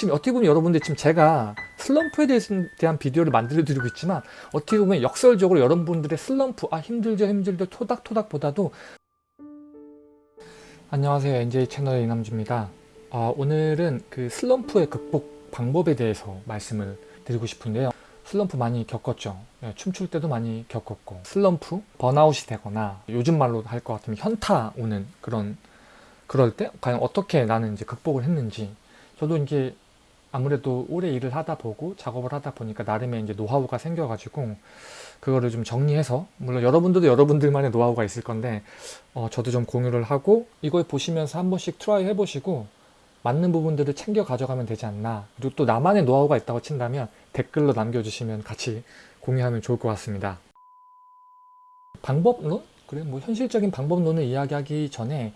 지금 어떻게 보면 여러분들 지금 제가 슬럼프에 대한 비디오를 만들어 드리고 있지만 어떻게 보면 역설적으로 여러분들의 슬럼프 아 힘들죠 힘들죠 토닥토닥 보다도. 안녕하세요. NJ 채널의 이남주입니다. 아, 오늘은 그 슬럼프의 극복 방법에 대해서 말씀을 드리고 싶은데요. 슬럼프 많이 겪었죠? 네, 춤출 때도 많이 겪었고 슬럼프 번아웃이 되거나 요즘 말로 할 것 같으면 현타 오는 그런 그럴 때 과연 어떻게 나는 이제 극복을 했는지 저도 이제 아무래도 오래 일을 하다 보고 작업을 하다 보니까 나름의 이제 노하우가 생겨가지고 그거를 좀 정리해서 물론 여러분들도 여러분들만의 노하우가 있을 건데 어, 저도 좀 공유를 하고 이걸 보시면서 한 번씩 try 해보시고 맞는 부분들을 챙겨 가져가면 되지 않나 그리고 또 나만의 노하우가 있다고 친다면 댓글로 남겨주시면 같이 공유하면 좋을 것 같습니다 방법론? 그래 뭐 현실적인 방법론을 이야기하기 전에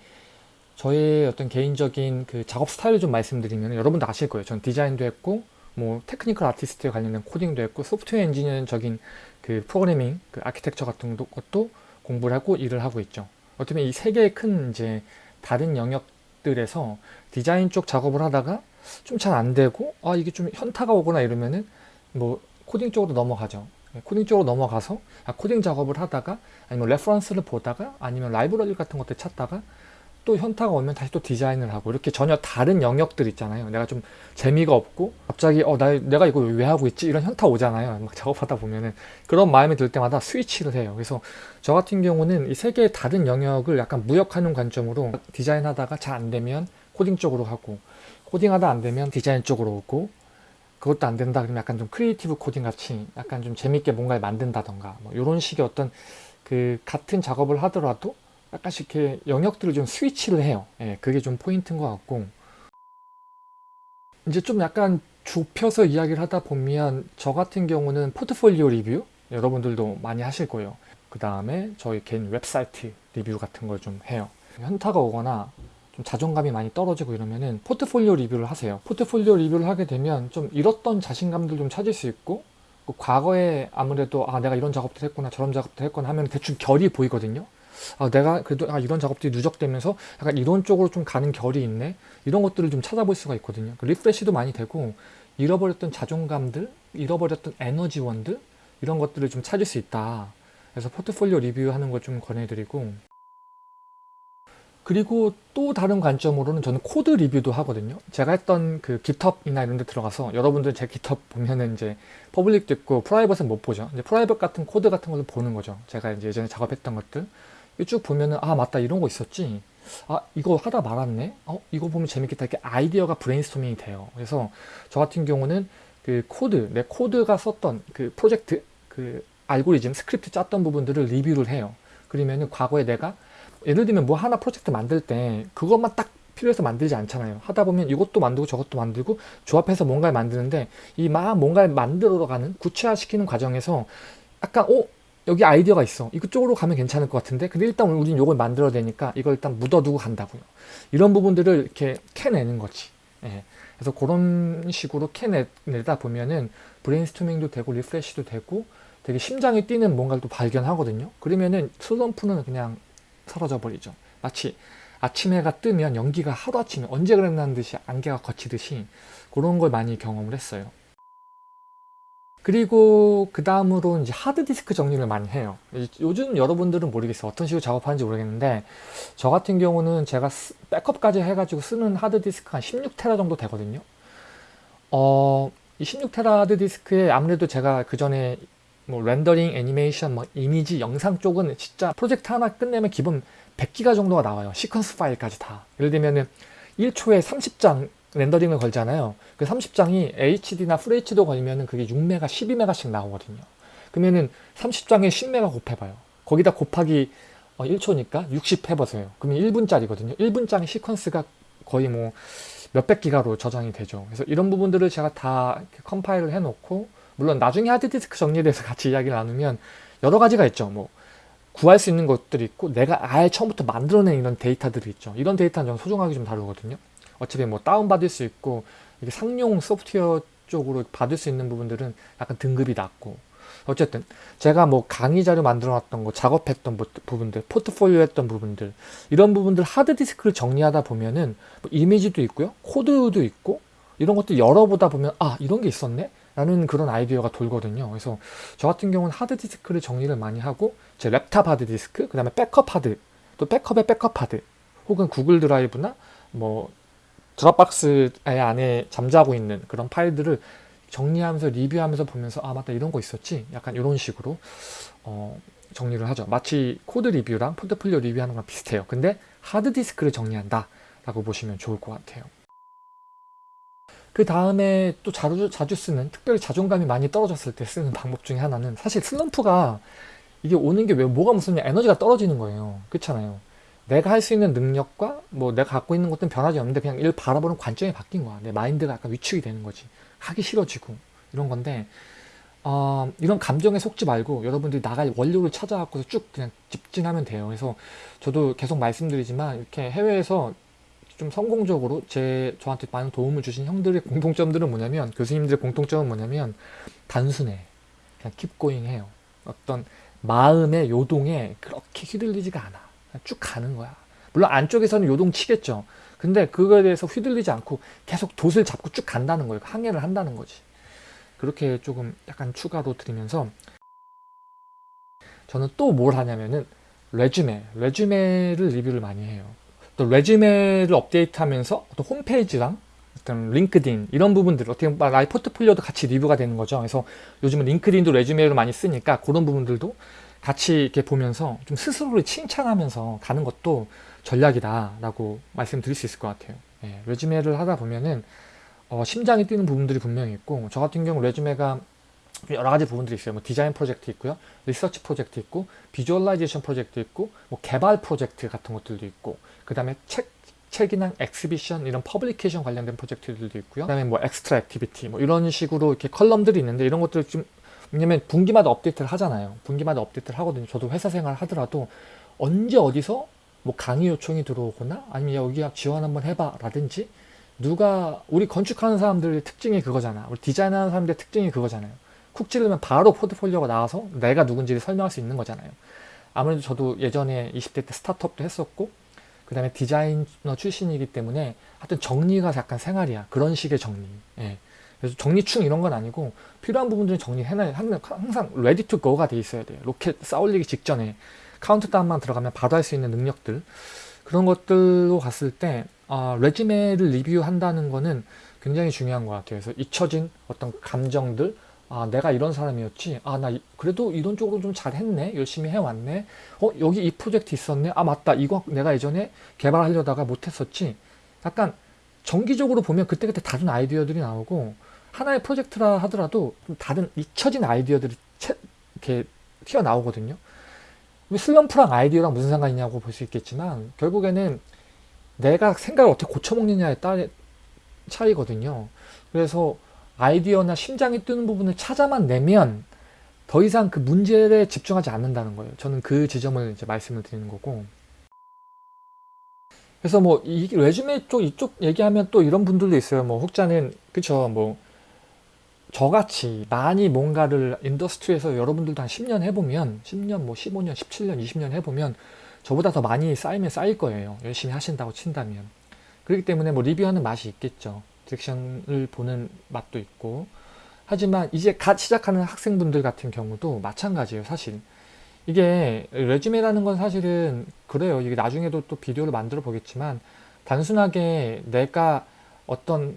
저의 어떤 개인적인 그 작업 스타일을 좀 말씀드리면 여러분도 아실 거예요. 전 디자인도 했고 뭐 technical artist에 관련된 코딩도 했고 소프트웨어 엔지니어적인 그 프로그래밍, 그 아키텍처 같은 것도 공부를 하고 일을 하고 있죠. 어떻게 보면 이 세 개의 큰 이제 다른 영역들에서 디자인 쪽 작업을 하다가 좀 잘 안 되고 아 이게 좀 현타가 오거나 이러면은 뭐 코딩 쪽으로 넘어가죠. 네, 코딩 쪽으로 넘어가서 아, 코딩 작업을 하다가 아니면 레퍼런스를 보다가 아니면 라이브러리 같은 것들 찾다가 또 현타가 오면 다시 또 디자인을 하고 이렇게 전혀 다른 영역들 있잖아요. 내가 좀 재미가 없고 갑자기 어 나, 내가 이거 왜 하고 있지? 이런 현타 오잖아요. 막 작업하다 보면은 그런 마음이 들 때마다 스위치를 해요. 그래서 저 같은 경우는 이 세 개의 다른 영역을 약간 무역하는 관점으로 디자인하다가 잘 안 되면 코딩 쪽으로 하고 코딩하다 안 되면 디자인 쪽으로 오고 그것도 안 된다 그러면 약간 좀 creative 코딩 같이 약간 좀 재밌게 뭔가를 만든다던가 뭐 이런 식의 어떤 그 같은 작업을 하더라도 약간씩 이렇게 영역들을 좀 스위치를 해요. 예, 그게 좀 포인트인 것 같고 이제 좀 약간 좁혀서 이야기를 하다 보면 저 같은 경우는 포트폴리오 리뷰 여러분들도 많이 하실 거예요. 그 다음에 저희 개인 웹사이트 리뷰 같은 걸 좀 해요. 현타가 오거나 좀 자존감이 많이 떨어지고 이러면은 포트폴리오 리뷰를 하세요. 포트폴리오 리뷰를 하게 되면 좀 잃었던 자신감들 좀 찾을 수 있고 그 과거에 아무래도 아 내가 이런 작업도 했구나 저런 작업도 했구나 하면 대충 결이 보이거든요. 아, 내가 그래도 아, 이런 작업들이 누적되면서 약간 이런 쪽으로 좀 가는 결이 있네? 이런 것들을 좀 찾아볼 수가 있거든요. 그 refresh도 많이 되고 잃어버렸던 자존감들 잃어버렸던 에너지원들 이런 것들을 좀 찾을 수 있다. 그래서 포트폴리오 리뷰하는 걸 좀 권해드리고. 그리고 또 다른 관점으로는 저는 코드 리뷰도 하거든요. 제가 했던 그 GitHub이나 이런 데 들어가서 여러분들 제 GitHub 보면은 이제 public도 있고 private은 못 보죠. 이제 private 같은 코드 같은 걸로 보는 거죠. 제가 이제 예전에 작업했던 것들 쭉 보면은 아 맞다 이런 거 있었지. 아 이거 하다 말았네? 어 이거 보면 재밌겠다. 이렇게 아이디어가 브레인스토밍이 돼요. 그래서 저 같은 경우는 그 코드 내 코드가 썼던 그 프로젝트 그 알고리즘 스크립트 짰던 부분들을 리뷰를 해요. 그러면은 과거에 내가 예를 들면 뭐 하나 프로젝트 만들 때 그것만 딱 필요해서 만들지 않잖아요. 하다 보면 이것도 만들고 저것도 만들고 조합해서 뭔가를 만드는데 이 막 뭔가를 만들어 가는 구체화시키는 과정에서 약간 어 여기 아이디어가 있어. 이쪽으로 가면 괜찮을 것 같은데? 근데 일단 우리는 이걸 만들어야 되니까 이걸 일단 묻어두고 간다고요. 이런 부분들을 이렇게 캐내는 거지. 예. 그래서 그런 식으로 캐내다 보면은 브레인스토밍도 되고 refresh도 되고 되게 심장이 뛰는 뭔가를 또 발견하거든요. 그러면은 슬럼프는 그냥 사라져 버리죠. 마치 아침 해가 뜨면 연기가 하루아침에 언제 그랬냐는 듯이 안개가 걷히듯이 그런 걸 많이 경험을 했어요 그리고 그 다음으로 이제 하드디스크 정리를 많이 해요. 요즘 여러분들은 모르겠어요. 어떤 식으로 작업하는지 모르겠는데 저 같은 경우는 제가 백업까지 해가지고 쓰는 하드디스크가 한 16테라 정도 되거든요. 어, 이 16테라 하드디스크에 아무래도 제가 그 전에 뭐 렌더링, 애니메이션, 뭐 이미지, 영상 쪽은 진짜 프로젝트 하나 끝내면 기본 100기가 정도가 나와요. 시퀀스 파일까지 다. 예를 들면은 1초에 30장 렌더링을 걸잖아요. 그 30장이 HD나 FHD도 걸리면 그게 6메가, 12메가씩 나오거든요. 그러면은 30장에 10메가 곱해봐요. 거기다 곱하기 1초니까 어, 60 해보세요. 그러면 1분짜리거든요. 1분짜리 시퀀스가 거의 뭐 몇백 기가로 저장이 되죠. 그래서 이런 부분들을 제가 다 컴파일을 해놓고 물론 나중에 하드디스크 정리에 대해서 같이 이야기를 나누면 여러 가지가 있죠. 뭐 구할 수 있는 것들이 있고 내가 아예 처음부터 만들어낸 이런 데이터들이 있죠. 이런 데이터는 좀 소중하게 좀 다루거든요. 어차피 뭐 다운받을 수 있고 이게 상용 소프트웨어 쪽으로 받을 수 있는 부분들은 약간 등급이 낮고. 어쨌든 제가 뭐 강의 자료 만들어 놨던 거 작업했던 부분들 포트폴리오 했던 부분들 이런 부분들 하드디스크를 정리하다 보면은 뭐 이미지도 있고요 코드도 있고 이런 것들 열어보다 보면 아 이런 게 있었네? 라는 그런 아이디어가 돌거든요. 그래서 저 같은 경우는 하드디스크를 정리를 많이 하고 제 랩탑 하드디스크 그 다음에 백업 하드 또 백업의 백업 하드 혹은 Google Drive나 뭐 Dropbox 안에 잠자고 있는 그런 파일들을 정리하면서 리뷰하면서 보면서 아 맞다 이런 거 있었지? 약간 이런 식으로 어, 정리를 하죠. 마치 코드 리뷰랑 포트폴리오 리뷰하는 거랑 비슷해요. 근데 하드디스크를 정리한다 라고 보시면 좋을 것 같아요. 그 다음에 또 자주, 자주 쓰는 특별히 자존감이 많이 떨어졌을 때 쓰는 방법 중에 하나는 사실 슬럼프가 이게 오는 게 왜 뭐가 무슨 에너지가 떨어지는 거예요. 그렇잖아요 내가 할 수 있는 능력과 뭐 내가 갖고 있는 것들은 변하지 않는데 그냥 일 바라보는 관점이 바뀐 거야. 내 마인드가 약간 위축이 되는 거지. 하기 싫어지고 이런 건데 어, 이런 감정에 속지 말고 여러분들이 나갈 원료를 찾아갖고서 쭉 그냥 집진하면 돼요. 그래서 저도 계속 말씀드리지만 이렇게 해외에서 좀 성공적으로 제 저한테 많은 도움을 주신 형들의 공통점들은 뭐냐면 교수님들의 공통점은 뭐냐면 단순해. 그냥 킵고잉 해요. 어떤 마음의 요동에 그렇게 휘둘리지가 않아 쭉 가는 거야. 물론 안쪽에서는 요동 치겠죠. 근데 그거에 대해서 휘둘리지 않고 계속 돛을 잡고 쭉 간다는 거예요. 항해를 한다는 거지. 그렇게 조금 약간 추가로 드리면서 저는 또 뭘 하냐면은 resume resume를 리뷰를 많이 해요. 또 resume를 업데이트하면서 어떤 홈페이지랑 어떤 LinkedIn 이런 부분들 어떻게 보면 나의 포트폴리오도 같이 리뷰가 되는 거죠. 그래서 요즘은 LinkedIn도 resume를 많이 쓰니까 그런 부분들도 같이 이렇게 보면서 좀 스스로를 칭찬하면서 가는 것도 전략이다라고 말씀드릴 수 있을 것 같아요. 예, resume를 하다 보면은 어, 심장이 뛰는 부분들이 분명히 있고 저 같은 경우 resume가 여러 가지 부분들이 있어요. 뭐 디자인 프로젝트 있고요. 리서치 프로젝트 있고 visualization 프로젝트 있고 뭐 개발 프로젝트 같은 것들도 있고 그 다음에 책 책이나 exhibition 이런 publication 관련된 프로젝트들도 있고요. 그 다음에 뭐 extra activity 뭐 이런 식으로 이렇게 column들이 있는데 이런 것들 좀 왜냐면 분기마다 업데이트를 하잖아요. 분기마다 업데이트를 하거든요. 저도 회사 생활 하더라도 언제 어디서 뭐 강의 요청이 들어오거나 아니면 여기 지원 한번 해봐 라든지 누가 우리 건축하는 사람들의 특징이 그거잖아. 우리 디자인하는 사람들의 특징이 그거잖아요. 쿡 찌르면 바로 포트폴리오가 나와서 내가 누군지를 설명할 수 있는 거잖아요. 아무래도 저도 예전에 20대 때 스타트업도 했었고 그 다음에 디자이너 출신이기 때문에 하여튼 정리가 약간 생활이야. 그런 식의 정리. 예. 그래서 정리충 이런 건 아니고 필요한 부분들은 정리해놔야 항상 ready to go가 돼 있어야 돼요. 로켓 쏘아올리기 직전에 카운트다운만 들어가면 바로 할 수 있는 능력들. 그런 것들로 갔을 때 아, resume를 리뷰한다는 거는 굉장히 중요한 것 같아요. 그래서 잊혀진 어떤 감정들 아 내가 이런 사람이었지. 아 나 그래도 이런 쪽으로 좀 잘했네. 열심히 해왔네. 어 여기 이 프로젝트 있었네. 아 맞다. 이거 내가 예전에 개발하려다가 못했었지. 약간 정기적으로 보면 그때그때 다른 아이디어들이 나오고 하나의 프로젝트라 하더라도 다른 잊혀진 아이디어들이 채, 이렇게 튀어나오거든요 슬럼프랑 아이디어랑 무슨 상관이 있냐고 볼 수 있겠지만 결국에는 내가 생각을 어떻게 고쳐먹느냐에 따라 차이거든요 그래서 아이디어나 심장이 뜨는 부분을 찾아만 내면 더 이상 그 문제에 집중하지 않는다는 거예요. 저는 그 지점을 이제 말씀을 드리는 거고. 그래서 뭐 이 resume 쪽 이쪽 얘기하면 또 이런 분들도 있어요. 뭐 혹자는 그쵸 뭐 저같이 많이 뭔가를 industry에서 여러분들도 한 10년 해보면 10년 뭐 15년 17년 20년 해보면 저보다 더 많이 쌓이면 쌓일 거예요. 열심히 하신다고 친다면. 그렇기 때문에 뭐 리뷰하는 맛이 있겠죠. direction을 보는 맛도 있고 하지만 이제 갓 시작하는 학생분들 같은 경우도 마찬가지예요 사실 이게 레주메라는 건 사실은 그래요 이게 나중에도 또 비디오를 만들어 보겠지만 단순하게 내가 어떤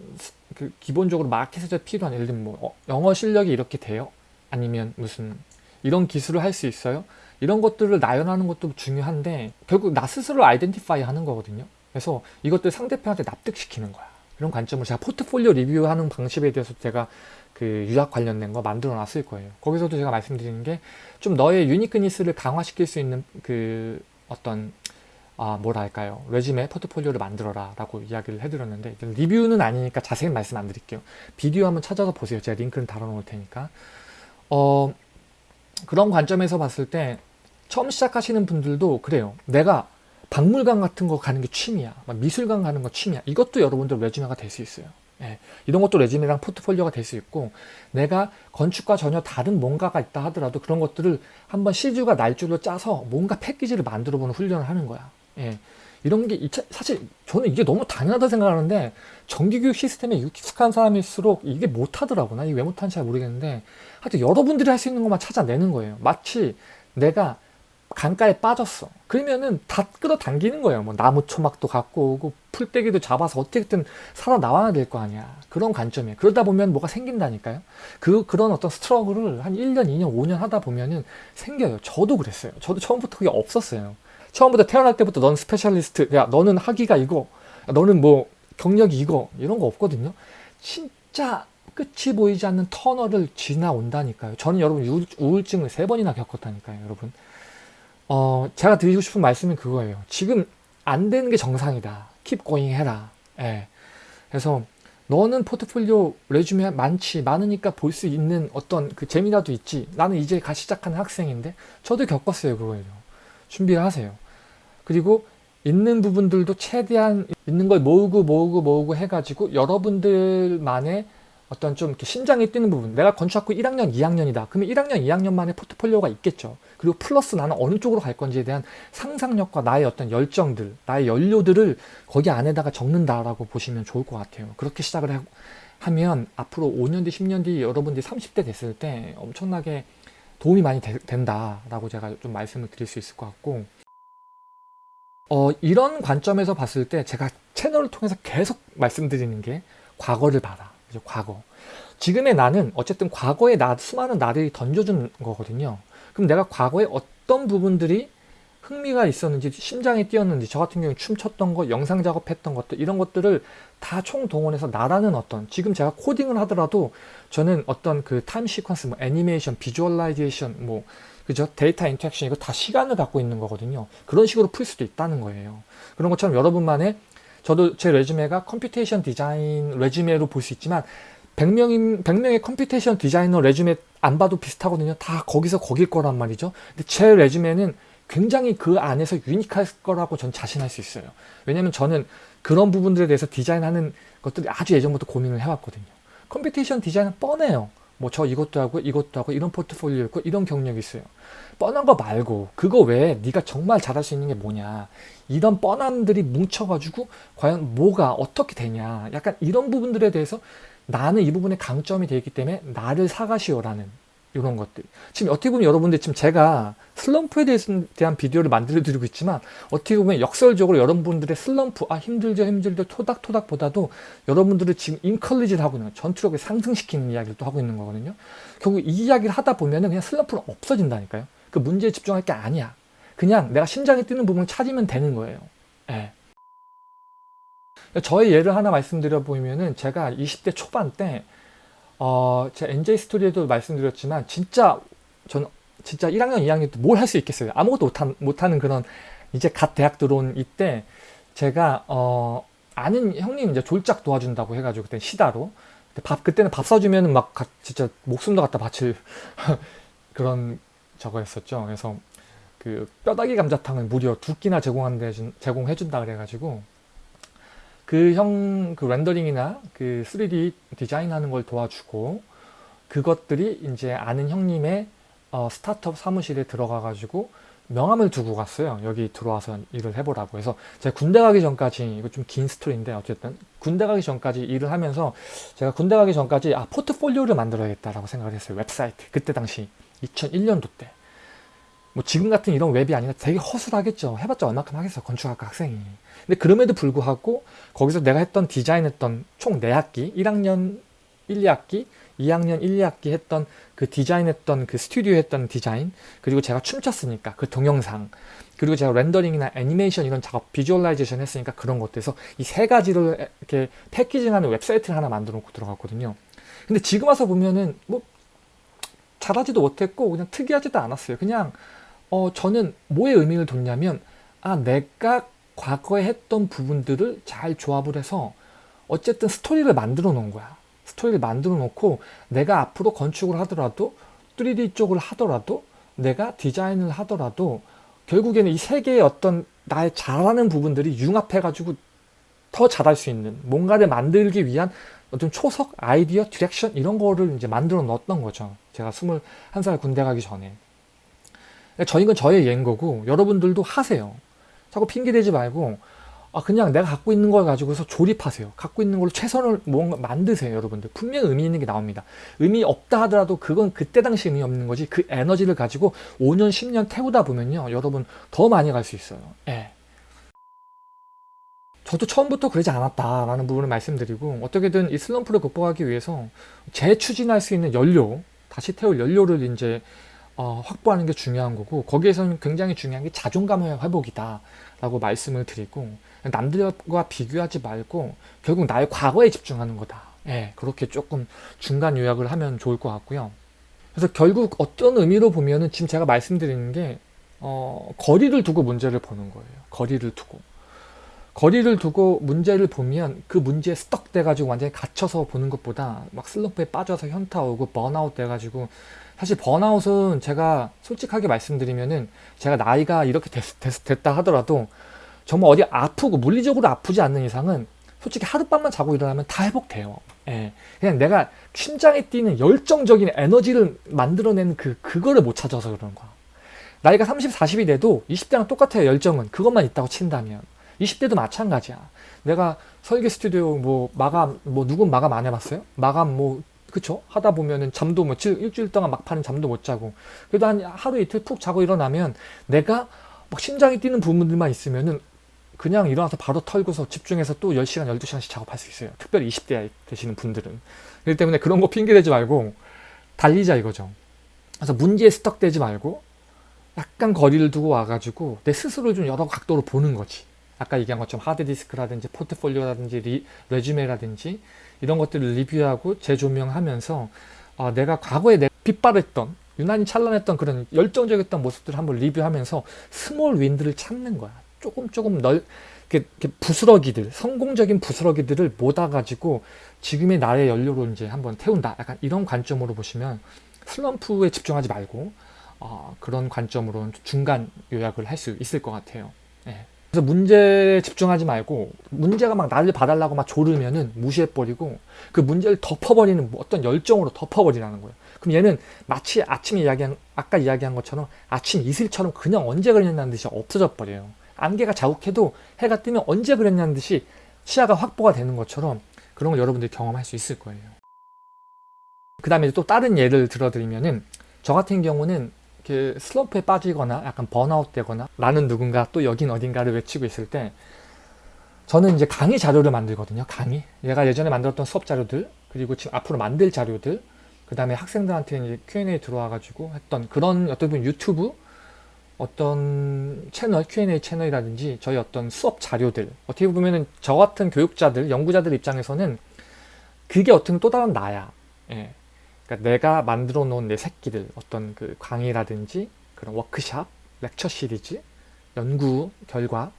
그 기본적으로 마켓에서 필요한 예를 들면 뭐 어, 영어 실력이 이렇게 돼요? 아니면 무슨 이런 기술을 할 수 있어요? 이런 것들을 나열하는 것도 중요한데 결국 나 스스로 아이덴티파이 하는 거거든요. 그래서 이것들 상대편한테 납득시키는 거야. 이런 관점을 제가 포트폴리오 리뷰하는 방식에 대해서 제가 그 유학 관련된 거 만들어 놨을 거예요. 거기서도 제가 말씀드리는 게 좀 너의 유니크니스를 강화시킬 수 있는 그 어떤 아 뭐랄까요? 레지메 포트폴리오를 만들어라 라고 이야기를 해드렸는데 리뷰는 아니니까 자세히 말씀 안 드릴게요. 비디오 한번 찾아서 보세요. 제가 링크는 달아 놓을 테니까. 어 그런 관점에서 봤을 때 처음 시작하시는 분들도 그래요. 내가 박물관 같은 거 가는 게 취미야. 미술관 가는 거 취미야. 이것도 여러분들 레지메가 될 수 있어요. 예, 이런 것도 레지메랑 포트폴리오가 될 수 있고 내가 건축과 전혀 다른 뭔가가 있다 하더라도 그런 것들을 한번 시주가 날줄로 짜서 뭔가 패키지를 만들어 보는 훈련을 하는 거야 예, 이런 게 이차- 사실 저는 이게 너무 당연하다 생각하는데 정기교육 시스템에 익숙한 사람일수록 이게 못하더라고 나 이게 왜 못하는지 잘 모르겠는데 하여튼 여러분들이 할 수 있는 것만 찾아내는 거예요. 마치 내가 강가에 빠졌어. 그러면은 다 끌어당기는 거예요. 뭐 나무 초막도 갖고 오고 풀떼기도 잡아서 어떻게든 살아나와야 될 거 아니야. 그런 관점이에요. 그러다 보면 뭐가 생긴다니까요. 그 그런 어떤 struggle을 한 1년 2년 5년 하다 보면은 생겨요. 저도 그랬어요. 저도 처음부터 그게 없었어요 처음부터 태어날 때부터 넌 specialist. 야 너는 학위가 이거. 야, 너는 뭐 경력이 이거. 이런 거 없거든요. 진짜 끝이 보이지 않는 터널을 지나온다니까요. 저는 여러분 우울, 우울증을 세 번이나 겪었다니까요 여러분. 어 제가 드리고 싶은 말씀은 그거예요. 지금 안 되는 게 정상이다. Keep going 해라. 예. 그래서 너는 포트폴리오 레주메 많지 많으니까 볼 수 있는 어떤 그 재미라도 있지. 나는 이제 가 시작하는 학생인데 저도 겪었어요 그거예요. 준비를 하세요 그리고 있는 부분들도 최대한 있는 걸 모으고 모으고 모으고 해가지고 여러분들만의 어떤 좀 이렇게 심장이 뛰는 부분. 내가 건축학부 1학년 2학년이다. 그러면 1학년 2학년만의 포트폴리오가 있겠죠. 그리고 플러스 나는 어느 쪽으로 갈 건지에 대한 상상력과 나의 어떤 열정들 나의 연료들을 거기 안에다가 적는다라고 보시면 좋을 것 같아요. 그렇게 시작을 하- 하면 앞으로 5년 뒤 10년 뒤 여러분들이 30대 됐을 때 엄청나게 도움이 많이 되- 된다라고 제가 좀 말씀을 드릴 수 있을 것 같고 어, 이런 관점에서 봤을 때 제가 채널을 통해서 계속 말씀드리는 게 과거를 봐라. 그죠? 과거. 지금의 나는 어쨌든 과거에 나, 수많은 나들이 던져준 거거든요. 그럼 내가 과거에 어떤 부분들이 흥미가 있었는지, 심장이 뛰었는지, 저 같은 경우에 춤췄던 거, 영상 작업했던 것들, 이런 것들을 다 총동원해서 나라는 어떤, 지금 제가 코딩을 하더라도 저는 어떤 그 time sequence, 뭐 애니메이션, visualization, 뭐, 그죠? 데이터 interaction, 이거 다 시간을 갖고 있는 거거든요. 그런 식으로 풀 수도 있다는 거예요. 그런 것처럼 여러분만의, 저도 제 resume가 computation 디자인 resume로 볼 수 있지만, 100명인, 100명의 computation 디자이너 resume 안 봐도 비슷하거든요. 다 거기서 거길 거란 말이죠. 근데 제 resume는 굉장히 그 안에서 unique할 거라고 전 자신할 수 있어요. 왜냐면 저는 그런 부분들에 대해서 디자인하는 것들이 아주 예전부터 고민을 해왔거든요. computation 디자인은 뻔해요. 뭐 저 이것도 하고 이것도 하고 이런 포트폴리오 있고 이런 경력이 있어요. 뻔한 거 말고 그거 외에 네가 정말 잘할 수 있는 게 뭐냐 이런 뻔함들이 뭉쳐가지고 과연 뭐가 어떻게 되냐 약간 이런 부분들에 대해서 나는 이 부분에 강점이 되기 때문에 나를 사가시오라는 이런 것들. 지금 어떻게 보면 여러분들 지금 제가 슬럼프에 대한 비디오를 만들어 드리고 있지만 어떻게 보면 역설적으로 여러분들의 슬럼프 아 힘들죠 힘들죠 토닥토닥 보다도 여러분들을 지금 인컬리지를 하고 있는 전투력을 상승시키는 이야기를 또 하고 있는 거거든요. 결국 이 이야기를 하다 보면 은 그냥 슬럼프는 없어진다니까요. 그 문제에 집중할 게 아니야. 그냥 내가 심장이 뛰는 부분을 찾으면 되는 거예요. 예. 저의 예를 하나 말씀드려 보면은 제가 20대 초반 때 어, 제가 NJ 스토리에도 말씀드렸지만 진짜 저는 진짜 1학년 2학년 때 뭘 할 수 있겠어요? 아무것도 못한, 못하는 그런 이제 갓 대학 들어온 이때 제가 어, 아는 형님 이제 졸작 도와준다고 해가지고 그때 시다로. 밥 그때는 밥 사주면 막 가- 진짜 목숨도 갖다 바칠 그런 저거였었죠. 그래서 그 뼈다귀 감자탕을 무려 두 끼나 제공한대 제공해준다 그래가지고 그 형 그 렌더링이나 그 3D 디자인하는 걸 도와주고 그것들이 이제 아는 형님의 어, 스타트업 사무실에 들어가 가지고 명함을 두고 갔어요. 여기 들어와서 일을 해보라고. 해서 제가 군대 가기 전까지 이거 좀 긴 스토리인데 어쨌든 군대 가기 전까지 일을 하면서 제가 군대 가기 전까지 아 포트폴리오를 만들어야겠다라고 생각을 했어요. 웹사이트. 그때 당시 2001년도 때 뭐 지금 같은 이런 웹이 아니라 되게 허술하겠죠. 해봤자 얼마큼 하겠어 건축학과 학생이. 근데 그럼에도 불구하고 거기서 내가 했던 디자인했던 총 4학기 1학년 1, 2학기 2학년 1, 2학기 했던 그 디자인했던 그 스튜디오 했던 디자인 그리고 제가 춤췄으니까 그 동영상 그리고 제가 렌더링이나 애니메이션 이런 작업 visualization 했으니까 그런 것들에서 이 세 가지를 이렇게 packaging하는 웹사이트를 하나 만들어 놓고 들어갔거든요. 근데 지금 와서 보면은 뭐 잘하지도 못했고 그냥 특이하지도 않았어요. 그냥 어 저는 뭐에 의미를 뒀냐면 아 내가 과거에 했던 부분들을 잘 조합을 해서 어쨌든 스토리를 만들어 놓은 거야. 스토리를 만들어 놓고 내가 앞으로 건축을 하더라도 3D 쪽을 하더라도 내가 디자인을 하더라도 결국에는 이 세 개의 어떤 나의 잘하는 부분들이 융합해 가지고 더 잘할 수 있는 뭔가를 만들기 위한 어떤 초석, 아이디어, direction 이런 거를 이제 만들어 넣었던 거죠. 제가 21살 군대 가기 전에 저희 건 저의 예인 거고 여러분들도 하세요 자꾸 핑계대지 말고 아 그냥 내가 갖고 있는 걸 가지고서 조립하세요. 갖고 있는 걸로 최선을 뭔가 만드세요, 여러분들. 분명 의미 있는 게 나옵니다. 의미 없다 하더라도 그건 그때 당시 의미 없는 거지. 그 에너지를 가지고 5년, 10년 태우다 보면요, 여러분 더 많이 갈 수 있어요. 예. 저도 처음부터 그러지 않았다라는 부분을 말씀드리고 어떻게든 이 슬럼프를 극복하기 위해서 재추진할 수 있는 연료, 다시 태울 연료를 이제 어, 확보하는 게 중요한 거고 거기에서는 굉장히 중요한 게 자존감의 회복이다 라고 말씀을 드리고 남들과 비교하지 말고 결국 나의 과거에 집중하는 거다. 예, 그렇게 조금 중간 요약을 하면 좋을 것 같고요. 그래서 결국 어떤 의미로 보면은 지금 제가 말씀드리는 게 어, 거리를 두고 문제를 보는 거예요. 거리를 두고. 거리를 두고 문제를 보면 그 문제에 스떡 돼가지고 완전히 갇혀서 보는 것보다 막 슬럼프에 빠져서 현타 오고 번아웃 돼가지고 사실 번아웃은 제가 솔직하게 말씀드리면은 제가 나이가 이렇게 됐, 됐, 다 하더라도 정말 어디 아프고 물리적으로 아프지 않는 이상은 솔직히 하룻밤만 자고 일어나면 다 회복돼요. 예. 그냥 내가 심장에 뛰는 열정적인 에너지를 만들어내는 그, 그거를 못 찾아서 그러는 거야. 나이가 30, 40이 돼도 20대랑 똑같아요. 열정은. 그것만 있다고 친다면. 20대도 마찬가지야. 내가 설계 스튜디오 뭐 마감 뭐 누군 마감 안 해봤어요? 마감 뭐 그쵸? 하다 보면은 잠도 뭐 일주일 동안 막판은 잠도 못 자고. 그래도 한 하루 이틀 푹 자고 일어나면 내가 막 심장이 뛰는 부분들만 있으면은 그냥 일어나서 바로 털고서 집중해서 또 10시간 12시간씩 작업할 수 있어요. 특별히 20대 되시는 분들은. 그렇기 때문에 그런 거 핑계대지 말고 달리자 이거죠. 그래서 문제에 stuck되지 말고 약간 거리를 두고 와가지고 내 스스로를 좀 여러 각도로 보는 거지. 아까 얘기한 것처럼 하드디스크라든지 포트폴리오라든지 리, resume라든지 이런 것들을 리뷰하고 재조명하면서 어, 내가 과거에 내 빛발했던 유난히 찬란했던 그런 열정적이었던 모습들을 한번 리뷰하면서 small win들을 찾는 거야. 조금 조금 널 이렇게, 부스러기들 성공적인 부스러기들을 모아가지고 지금의 나의 연료로 이제 한번 태운다. 약간 이런 관점으로 보시면 슬럼프에 집중하지 말고 어, 그런 관점으로 중간 요약을 할 수 있을 것 같아요. 네. 그래서 문제에 집중하지 말고 문제가 막 나를 봐달라고 막 조르면은 무시해버리고 그 문제를 덮어버리는 어떤 열정으로 덮어버리라는 거예요. 그럼 얘는 마치 아침에 이야기한 아까 이야기한 것처럼 아침 이슬처럼 그냥 언제 그랬냐는 듯이 없어져 버려요. 안개가 자욱해도 해가 뜨면 언제 그랬냐는 듯이 시야가 확보가 되는 것처럼 그런 걸 여러분들이 경험할 수 있을 거예요. 그 다음에 또 다른 예를 들어드리면은 저 같은 경우는 이렇게 슬럼프에 빠지거나 약간 번아웃 되거나 나는 누군가 또 여긴 어딘가를 외치고 있을 때 저는 이제 강의 자료를 만들거든요 강의 얘가 예전에 만들었던 수업 자료들 그리고 지금 앞으로 만들 자료들 그 다음에 학생들한테 이제 Q&A 들어와 가지고 했던 그런 어떤 보면 유튜브 어떤 채널 Q&A 채널이라든지 저희 어떤 수업 자료들 어떻게 보면은 저 같은 교육자들 연구자들 입장에서는 그게 어떤 또 다른 나야 예. 그러니까 내가 만들어 놓은 내 새끼들 어떤 그 강의라든지 그런 워크샵, 렉처 시리즈, 연구 결과,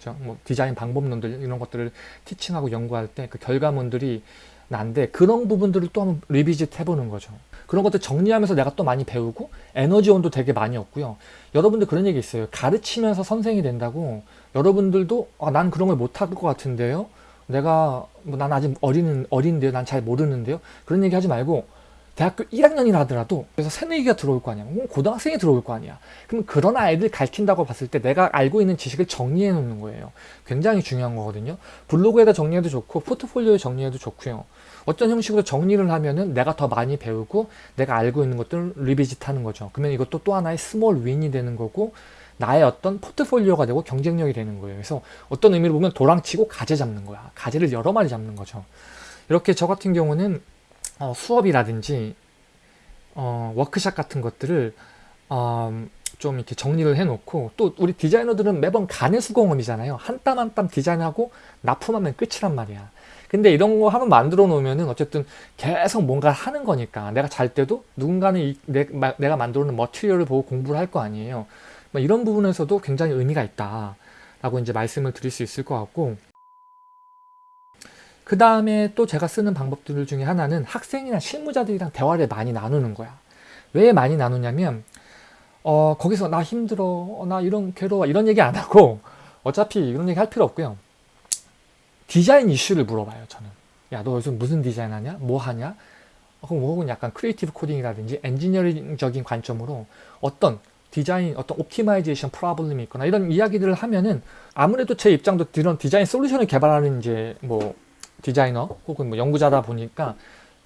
그렇죠? 뭐 디자인 방법론들 이런 것들을 티칭하고 연구할 때 그 결과물들이 난데 그런 부분들을 또 한번 리비짓 해보는 거죠. 그런 것들 정리하면서 내가 또 많이 배우고 에너지원도 되게 많이 얻고요. 여러분들 그런 얘기 있어요. 가르치면서 선생이 된다고 여러분들도 아, 난 그런 걸 못할 것 같은데요. 내가 뭐 난 아직 어린 어린데요. 난 잘 모르는데요. 그런 얘기 하지 말고 대학교 1학년이라 하더라도 그래서 새내기가 들어올 거 아니야. 고등학생이 들어올 거 아니야. 그럼 그런 아이들 가르친다고 봤을 때 내가 알고 있는 지식을 정리해 놓는 거예요. 굉장히 중요한 거거든요. 블로그에다 정리해도 좋고 포트폴리오에 정리해도 좋고요. 어떤 형식으로 정리를 하면은 내가 더 많이 배우고 내가 알고 있는 것들을 revisit 하는 거죠. 그러면 이것도 또 하나의 small win이 되는 거고 나의 어떤 포트폴리오가 되고 경쟁력이 되는 거예요. 그래서 어떤 의미로 보면 도랑치고 가재 잡는 거야. 가재를 여러 마리 잡는 거죠. 이렇게 저 같은 경우는 어, 수업이라든지 어, 워크샵 같은 것들을 어, 좀 이렇게 정리를 해놓고 또 우리 디자이너들은 매번 가내 수공업이잖아요. 한 땀 한 땀 디자인하고 납품하면 끝이란 말이야. 근데 이런 거 한번 만들어 놓으면은 어쨌든 계속 뭔가 하는 거니까 내가 잘 때도 누군가는 이, 내, 가 만들어 놓은 머티리얼을 보고 공부를 할 거 아니에요. 뭐 이런 부분에서도 굉장히 의미가 있다. 라고 이제 말씀을 드릴 수 있을 것 같고 그 다음에 또 제가 쓰는 방법들 중에 하나는 학생이나 실무자들이랑 대화를 많이 나누는 거야. 왜 많이 나누냐면 어 거기서 나 힘들어 어, 나 이런 괴로워 이런 얘기 안 하고 어차피 이런 얘기 할 필요 없고요. 디자인 이슈를 물어봐요 저는. 야 너 요즘 무슨 디자인 하냐? 뭐 하냐? 어, 혹은 약간 creative 코딩이라든지 엔지니어링적인 관점으로 어떤 디자인 어떤 optimization problem이 있거나 이런 이야기들을 하면은 아무래도 제 입장도 이런 디자인 솔루션을 개발하는 이제 뭐 디자이너 혹은 뭐 연구자다 보니까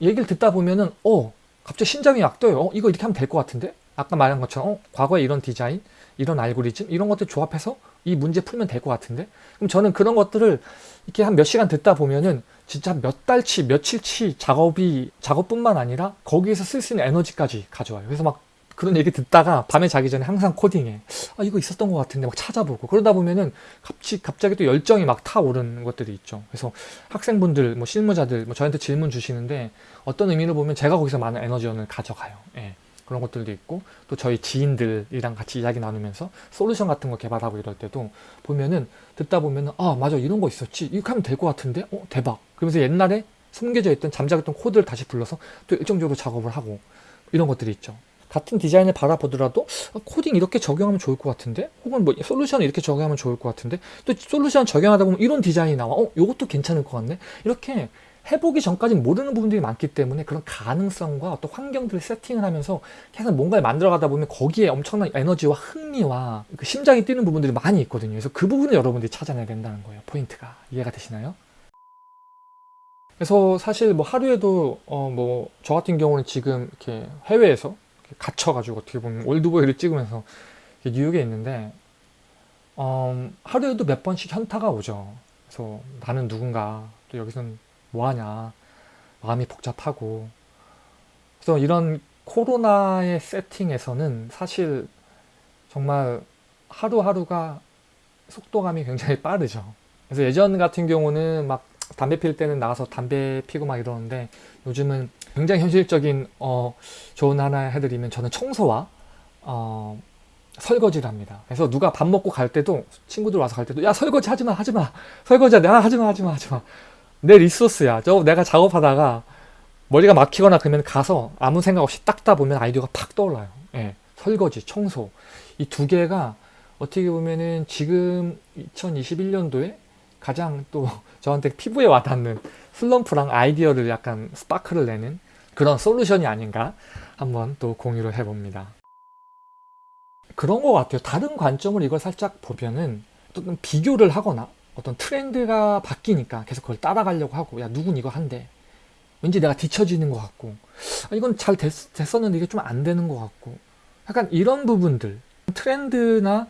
얘기를 듣다 보면은 어 갑자기 심장이 막 뛰어요. 어, 이거 이렇게 하면 될 것 같은데? 아까 말한 것처럼 어, 과거에 이런 디자인, 이런 알고리즘 이런 것들 조합해서 이 문제 풀면 될 것 같은데? 그럼 저는 그런 것들을 이렇게 한 몇 시간 듣다 보면은 진짜 몇 달치, 며칠치 작업이 작업뿐만 아니라 거기에서 쓸 수 있는 에너지까지 가져와요. 그래서 막 그런 얘기 듣다가 밤에 자기 전에 항상 코딩해. 아 이거 있었던 것 같은데 막 찾아보고 그러다 보면은 갑자기 갑자기 또 열정이 막 타오르는 것들이 있죠. 그래서 학생분들, 뭐 실무자들, 뭐 저한테 질문 주시는데 어떤 의미를 보면 제가 거기서 많은 에너지원을 가져가요. 예. 그런 것들도 있고 또 저희 지인들이랑 같이 이야기 나누면서 솔루션 같은 거 개발하고 이럴 때도 보면은 듣다 보면은 아 맞아 이런 거 있었지 이렇게 하면 될 것 같은데 어 대박 그러면서 옛날에 숨겨져 있던 잠자있던 코드를 다시 불러서 또 일정적으로 작업을 하고 이런 것들이 있죠 같은 디자인을 바라보더라도 아, 코딩 이렇게 적용하면 좋을 것 같은데 혹은 뭐 솔루션 이렇게 적용하면 좋을 것 같은데 또 솔루션 적용하다 보면 이런 디자인이 나와 어 이것도 괜찮을 것 같네 이렇게 해보기 전까지는 모르는 부분들이 많기 때문에 그런 가능성과 어떤 환경들을 세팅을 하면서 계속 뭔가를 만들어가다 보면 거기에 엄청난 에너지와 흥미와 그 심장이 뛰는 부분들이 많이 있거든요. 그래서 그 부분을 여러분들이 찾아내야 된다는 거예요. 포인트가 이해가 되시나요? 그래서 사실 뭐 하루에도 어 뭐 저 같은 경우는 지금 이렇게 해외에서 갇혀가지고 어떻게 보면 올드보이를 찍으면서 뉴욕에 있는데 어 하루에도 몇 번씩 현타가 오죠. 그래서 나는 누군가 또 여기서는 뭐하냐 마음이 복잡하고 그래서 이런 코로나의 세팅에서는 사실 정말 하루하루가 속도감이 굉장히 빠르죠 그래서 예전 같은 경우는 막 담배 필 때는 나가서 담배 피고 막 이러는데 요즘은 굉장히 현실적인 어, 조언 하나 해드리면 저는 청소와 어, 설거지를 합니다. 그래서 누가 밥 먹고 갈 때도 친구들 와서 갈 때도 야 설거지 하지마 하지마 설거지 야 하지마 하지마 하지마 내 리소스야. 저 내가 작업하다가 머리가 막히거나 그러면 가서 아무 생각 없이 닦다 보면 아이디어가 팍 떠올라요. 예. 설거지, 청소. 이 두 개가 어떻게 보면은 지금 2021년도에 가장 또 저한테 피부에 와닿는 슬럼프랑 아이디어를 약간 스파크를 내는 그런 솔루션이 아닌가 한번 또 공유를 해봅니다. 그런 것 같아요. 다른 관점을 이걸 살짝 보면은 어떤 비교를 하거나 어떤 트렌드가 바뀌니까 계속 그걸 따라가려고 하고 야 누군 이거 한대 왠지 내가 뒤처지는 것 같고 아, 이건 잘 됐, 됐었는데 이게 좀 안 되는 것 같고 약간 이런 부분들 트렌드나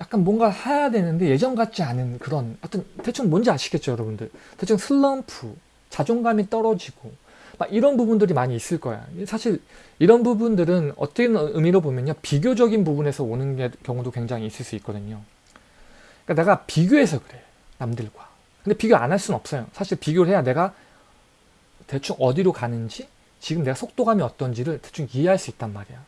약간 뭔가 해야 되는데 예전 같지 않은 그런 어떤 대충 뭔지 아시겠죠 여러분들? 대충 슬럼프 자존감이 떨어지고 막 이런 부분들이 많이 있을 거야. 사실 이런 부분들은 어떤 의미로 보면요 비교적인 부분에서 오는 게, 경우도 굉장히 있을 수 있거든요. 그러니까 내가 비교해서 그래 남들과. 근데 비교 안 할 수는 없어요. 사실 비교를 해야 내가 대충 어디로 가는지 지금 내가 속도감이 어떤지를 대충 이해할 수 있단 말이야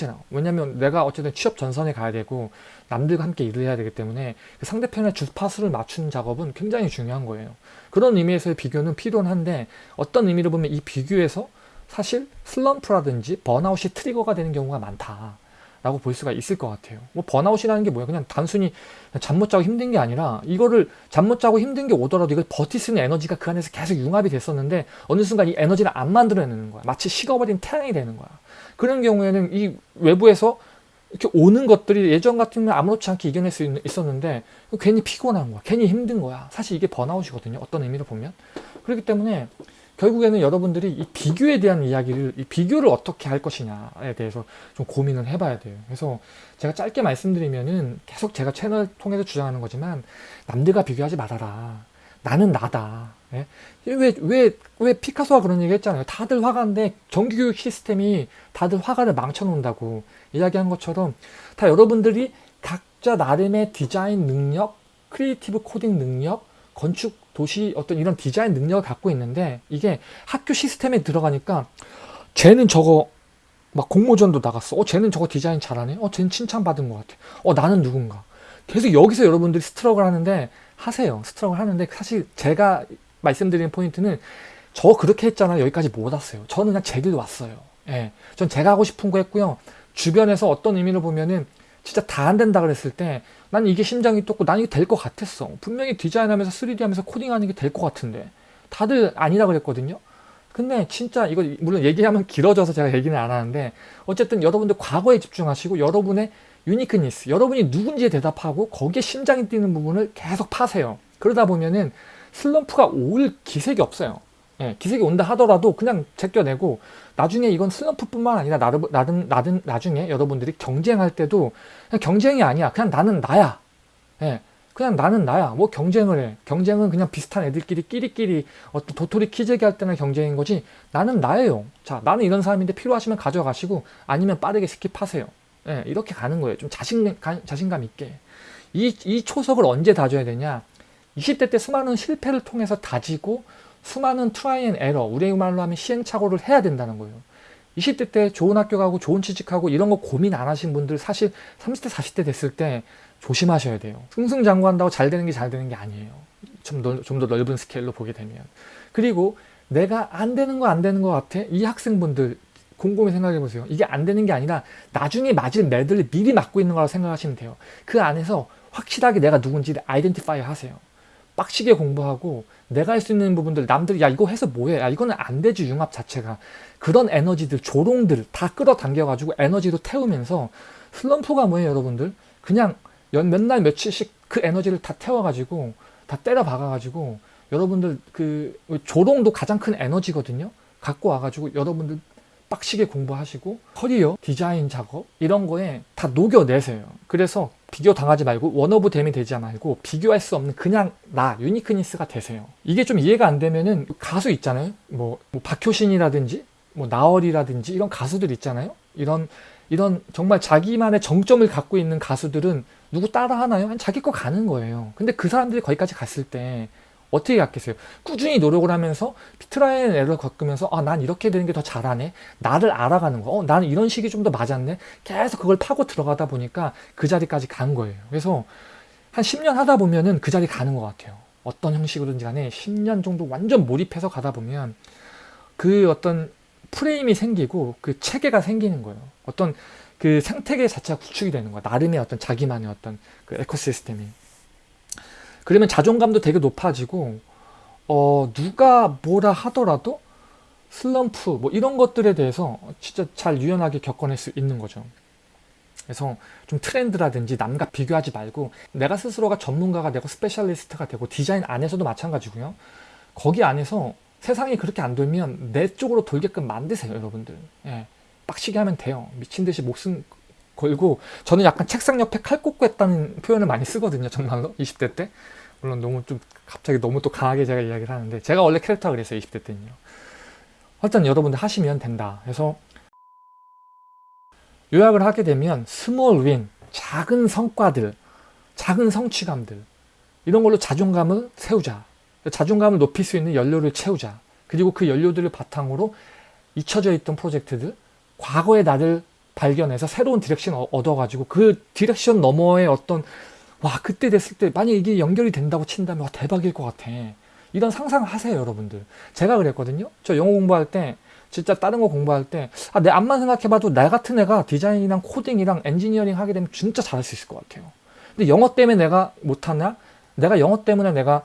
그렇잖아 왜냐면 내가 어쨌든 취업 전선에 가야 되고 남들과 함께 일을 해야 되기 때문에 그 상대편의 주파수를 맞추는 작업은 굉장히 중요한 거예요. 그런 의미에서의 비교는 필요한데 어떤 의미로 보면 이 비교에서 사실 슬럼프라든지 번아웃이 trigger가 되는 경우가 많다 라고 볼 수가 있을 것 같아요. 뭐 번아웃이라는 게 뭐야 그냥 단순히 잠 못 자고 힘든 게 아니라 이거를 잠 못 자고 힘든 게 오더라도 이걸 버틸 수 있는 에너지가 그 안에서 계속 융합이 됐었는데 어느 순간 이 에너지를 안 만들어내는 거야. 마치 식어버린 태양이 되는 거야 그런 경우에는 이 외부에서 이렇게 오는 것들이 예전 같으면 아무렇지 않게 이겨낼 수 있 었는데 괜히 피곤한 거야. 괜히 힘든 거야. 사실 이게 번아웃이거든요. 어떤 의미로 보면. 그렇기 때문에 결국에는 여러분들이 이 비교에 대한 이야기를 이 비교를 어떻게 할 것이냐에 대해서 좀 고민을 해봐야 돼요. 그래서 제가 짧게 말씀드리면은 계속 제가 채널 통해서 주장하는 거지만 남들과 비교하지 말아라. 나는 나다 예? 왜, 왜, 왜 피카소가 그런 얘기 했잖아요. 다들 화가인데 정규교육 시스템이 다들 화가를 망쳐놓는다고 이야기한 것처럼 다 여러분들이 각자 나름의 디자인 능력 creative 코딩 능력 건축 도시 어떤 이런 디자인 능력을 갖고 있는데 이게 학교 시스템에 들어가니까 쟤는 저거 막 공모전도 나갔어. 어 쟤는 저거 디자인 잘하네. 어 쟤는 칭찬받은 것 같아. 어 나는 누군가. 계속 여기서 여러분들이 struggle을 하는데 하세요. struggle을 하는데 사실 제가 말씀드리는 포인트는 저 그렇게 했잖아요 여기까지 못 왔어요. 저는 그냥 제 길 왔어요. 예, 전 제가 하고 싶은 거 했고요. 주변에서 어떤 의미로 보면은 진짜 다 안 된다 그랬을 때 난 이게 심장이 뛰었고 난 이게 될 것 같았어. 분명히 디자인하면서 3D 하면서 코딩하는 게 될 것 같은데. 다들 아니라 그랬거든요. 근데 진짜 이거 물론 얘기하면 길어져서 제가 얘기는 안 하는데 어쨌든 여러분들 과거에 집중하시고 여러분의 uniqueness, 여러분이 누군지에 대답하고 거기에 심장이 뛰는 부분을 계속 파세요. 그러다 보면은 슬럼프가 올 기색이 없어요. 예, 기색이 온다 하더라도 그냥 제껴내고 나중에 이건 슬럼프뿐만 아니라 나름, 나름, 나름, 나중에 여러분들이 경쟁할 때도 경쟁이 아니야. 그냥 나는 나야. 예, 그냥 나는 나야. 뭐 경쟁을 해. 경쟁은 그냥 비슷한 애들끼리 끼리끼리 어떤 도토리 키재기 할 때나 경쟁인 거지 나는 나예요. 자, 나는 이런 사람인데 필요하시면 가져가시고 아니면 빠르게 스킵하세요. 예, 이렇게 가는 거예요. 좀 자신, 자신감 있게. 이, 이 초석을 언제 다져야 되냐? 20대 때 수많은 실패를 통해서 다지고 수많은 try and error, 우리 말로 하면 시행착오를 해야 된다는 거예요. 20대 때 좋은 학교 가고 좋은 취직하고 이런 거 고민 안 하신 분들 사실 30대 40대 됐을 때 조심하셔야 돼요. 승승장구한다고 잘 되는 게 잘 되는 게 아니에요. 좀더 좀 더 넓은 스케일로 보게 되면. 그리고 내가 안 되는 거 안 되는 거 같아? 이 학생분들 곰곰이 생각해 보세요. 이게 안 되는 게 아니라 나중에 맞을 매들을 미리 맞고 있는 거라고 생각하시면 돼요. 그 안에서 확실하게 내가 누군지를 identify 하세요. 빡시게 공부하고 내가 할 수 있는 부분들 남들이 야 이거 해서 뭐해? 야 이거는 안 되지 융합 자체가. 그런 에너지들 조롱들 다 끌어당겨 가지고 에너지로 태우면서 슬럼프가 뭐예요 여러분들? 그냥 몇날 며칠씩 그 에너지를 다 태워 가지고 다 때려 박아 가지고 여러분들 그 조롱도 가장 큰 에너지거든요? 갖고 와 가지고 여러분들 빡시게 공부하시고 커리어 디자인 작업 이런 거에 다 녹여내세요. 그래서 비교 당하지 말고 one of them이 되지 말고 비교할 수 없는 그냥 나 uniqueness가 되세요. 이게 좀 이해가 안 되면은 가수 있잖아요. 뭐, 뭐 박효신이라든지 뭐 나얼이라든지 이런 가수들 있잖아요. 이런 이런 정말 자기만의 정점을 갖고 있는 가수들은 누구 따라 하나요? 자기 거 가는 거예요. 근데 그 사람들이 거기까지 갔을 때 어떻게 갔겠어요? 꾸준히 노력을 하면서 try and error를 겪으면서 아 난 이렇게 되는 게 더 잘하네. 나를 알아가는 거. 어, 나는 이런 식이 좀 더 맞았네. 계속 그걸 파고 들어가다 보니까 그 자리까지 간 거예요. 그래서 한 10년 하다 보면은 그 자리 가는 것 같아요. 어떤 형식으로든지 간에 10년 정도 완전 몰입해서 가다 보면 그 어떤 프레임이 생기고 그 체계가 생기는 거예요. 어떤 그 생태계 자체가 구축이 되는 거야. 나름의 어떤 자기만의 어떤 그 ecosystem이 그러면 자존감도 되게 높아지고 어 누가 뭐라 하더라도 슬럼프 뭐 이런 것들에 대해서 진짜 잘 유연하게 겪어낼 수 있는 거죠. 그래서 좀 트렌드라든지 남과 비교하지 말고 내가 스스로가 전문가가 되고 specialist가 되고 디자인 안에서도 마찬가지고요. 거기 안에서 세상이 그렇게 안 돌면 내 쪽으로 돌게끔 만드세요 여러분들. 예, 빡시게 하면 돼요. 미친 듯이 목숨 걸고 저는 약간 책상 옆에 칼 꽂고 했다는 표현을 많이 쓰거든요 정말로. 20대 때. 물론 너무 좀 갑자기 너무 또 강하게 제가 이야기를 하는데 제가 원래 캐릭터가 그랬어요 20대 때는요 일단 여러분들 하시면 된다. 그래서 요약을 하게 되면 small win 작은 성과들 작은 성취감들. 이런 걸로 자존감을 세우자. 자존감을 높일 수 있는 연료를 채우자. 그리고 그 연료들을 바탕으로 잊혀져 있던 프로젝트들 과거의 나를 발견해서 새로운 direction 얻어가지고 그 direction 너머의 어떤 와 그때 됐을 때 만약 이게 연결이 된다고 친다면 와 대박일 것 같아. 이런 상상 하세요 여러분들. 제가 그랬거든요. 저 영어 공부할 때 진짜 다른 거 공부할 때 아, 내 앞만 생각해봐도 나 같은 애가 디자인이랑 코딩이랑 엔지니어링 하게 되면 진짜 잘할 수 있을 것 같아요. 근데 영어 때문에 내가 못하냐 내가 영어 때문에 내가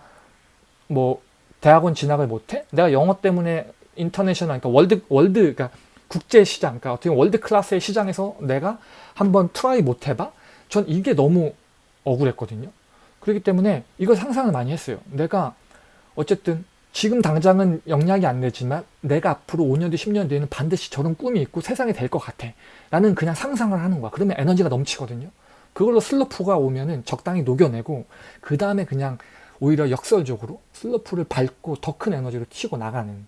뭐 대학원 진학을 못해? 내가 영어 때문에 international 그러니까 world world 그러니까 국제 시장 그러니까 어떻게 world class의 시장에서 내가 한번 try 못 해봐? 전 이게 너무 억울했거든요. 그렇기 때문에 이걸 상상을 많이 했어요. 내가 어쨌든 지금 당장은 영향이 안 되지만 내가 앞으로 5년 뒤 10년 뒤에는 반드시 저런 꿈이 있고 세상이 될 것 같아. 나는 그냥 상상을 하는 거야. 그러면 에너지가 넘치거든요. 그걸로 슬로프가 오면은 적당히 녹여내고 그 다음에 그냥 오히려 역설적으로 슬로프를 밟고 더 큰 에너지로 튀고 나가는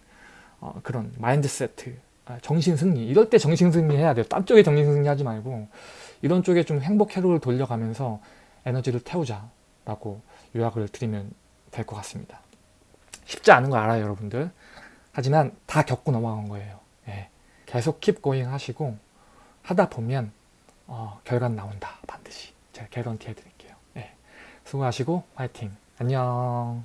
어, 그런 마인드세트. 아, 정신승리. 이럴 때 정신승리 해야 돼요. 딴 쪽에 정신승리 하지 말고 이런 쪽에 좀 행복 회로를 돌려가면서 에너지를 태우자 라고 요약을 드리면 될 것 같습니다. 쉽지 않은 거 알아요 여러분들. 하지만 다 겪고 넘어간 거예요. 예. 계속 킵 고잉 하시고 하다 보면 어, 결과는 나온다. 반드시 제가 개런티 해드릴게요. 예. 수고하시고 화이팅. 안녕